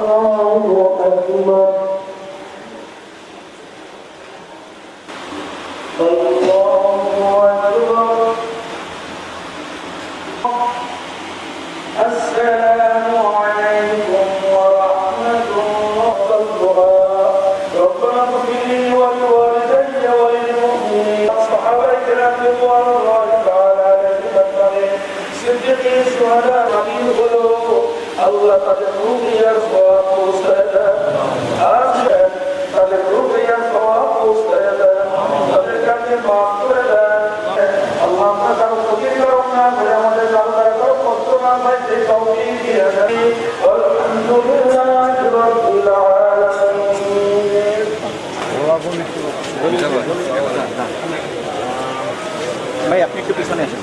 الله أكبر الله أكبر السلام عليكم ورحمة الله ربنا اغفر لي وللمؤمنين الصحابة رضوان الله تعالى عليهم أجمعين صديقين الشهداء القلوب আল্লাহ তাদের রুগিয়ার স্বভাব পৌঁছায় দেন। আসবেন, তাদের রুগিয়ার স্বভাব পৌঁছায় দেন। তাদের কাছে মাফ করে দেন। আল্লাহ আমরা কারও ক্ষতি করব না করে আমাদের কারও কারও কষ্ট না হয় সেই কাউকে দিয়ে দেন। ভাই, আপনি একটু পিছনে আসেন।